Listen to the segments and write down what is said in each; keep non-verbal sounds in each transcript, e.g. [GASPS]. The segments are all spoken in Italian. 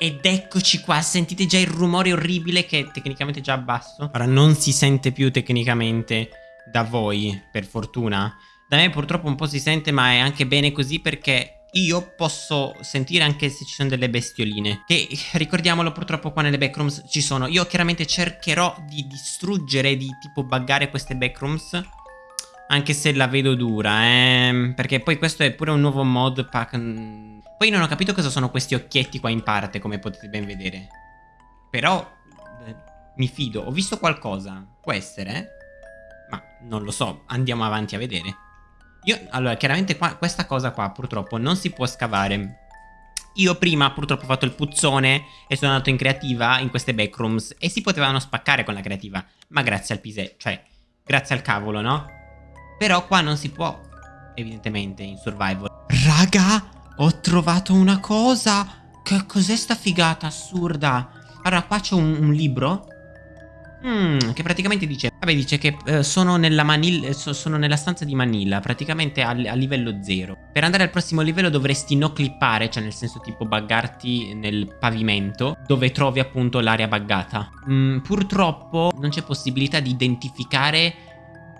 Ed eccoci qua, sentite già il rumore orribile che è tecnicamente già basso. Ora non si sente più tecnicamente da voi, per fortuna. Da me purtroppo un po' si sente, ma è anche bene così perché io posso sentire anche se ci sono delle bestioline. Che ricordiamolo, purtroppo qua nelle backrooms ci sono. Io chiaramente cercherò di distruggere, di tipo buggare queste backrooms. Anche se la vedo dura, eh. Perché poi questo è pure un nuovo mod pack. Poi non ho capito cosa sono questi occhietti qua in parte, come potete ben vedere. Però eh, mi fido. Ho visto qualcosa. Può essere? Ma non lo so. Andiamo avanti a vedere. Io, allora, chiaramente qua, questa cosa qua purtroppo non si può scavare. Io prima purtroppo ho fatto il puzzone e sono andato in creativa in queste backrooms e si potevano spaccare con la creativa. Ma grazie al pise, cioè, grazie al cavolo, no? Però qua non si può, evidentemente, in survival. Raga, ho trovato una cosa. Che cos'è sta figata assurda? Allora, qua c'è un, un libro Mm, che praticamente dice Vabbè dice che eh, sono, nella Manila, so, sono nella stanza di Manila Praticamente a, a, livello 0 Per andare al prossimo livello dovresti no clippare Cioè nel senso tipo buggarti nel pavimento Dove trovi appunto l'area buggata mm, Purtroppo non c'è possibilità di identificare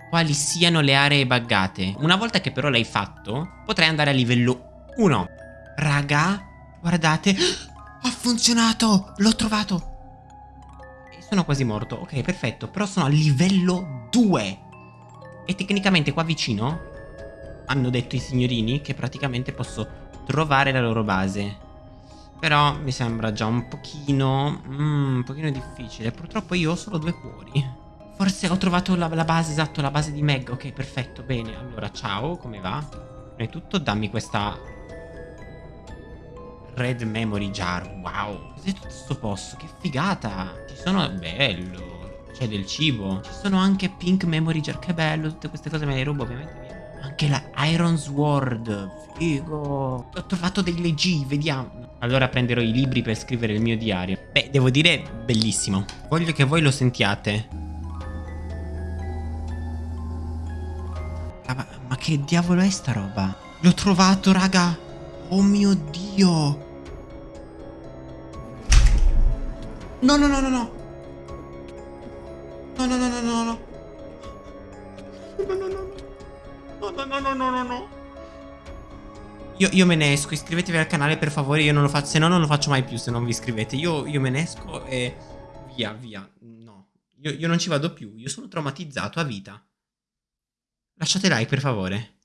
Quali siano le aree buggate Una volta che però l'hai fatto Potrai andare a livello 1 Raga Guardate [GASPS] Ha funzionato L'ho trovato sono quasi morto. Ok, perfetto. Però sono a livello 2. E tecnicamente qua vicino hanno detto i signorini che praticamente posso trovare la loro base. Però mi sembra già un pochino... Mm, un pochino difficile. Purtroppo io ho solo due cuori. Forse ho trovato la, la base, esatto, la base di Meg. Ok, perfetto, bene. Allora, ciao, come va? Prima di tutto dammi questa Red Memory Jar. Wow. Cos'è tutto questo posto? Che figata. Ci sono... Bello. C'è del cibo. Ci sono anche Pink Memory Jar. Che bello. Tutte queste cose me le rubo ovviamente via. Anche la Iron Sword. Figo. Ho trovato delle G. Vediamo. Allora prenderò i libri per scrivere il mio diario. Beh, devo dire, bellissimo. Voglio che voi lo sentiate. Ma, ma che diavolo è sta roba? L'ho trovato, raga. Oh mio Dio. No, no, no, no, no. No, no, no, no, no, no. No, no, no. No, no, no, no, no, no, no. Io, io me ne esco, iscrivetevi al canale per favore, io non lo faccio, se no non lo faccio mai più se non vi iscrivete. Io, io me ne esco e via, via. No, io, io non ci vado più, io sono traumatizzato a vita. Lasciate like per favore.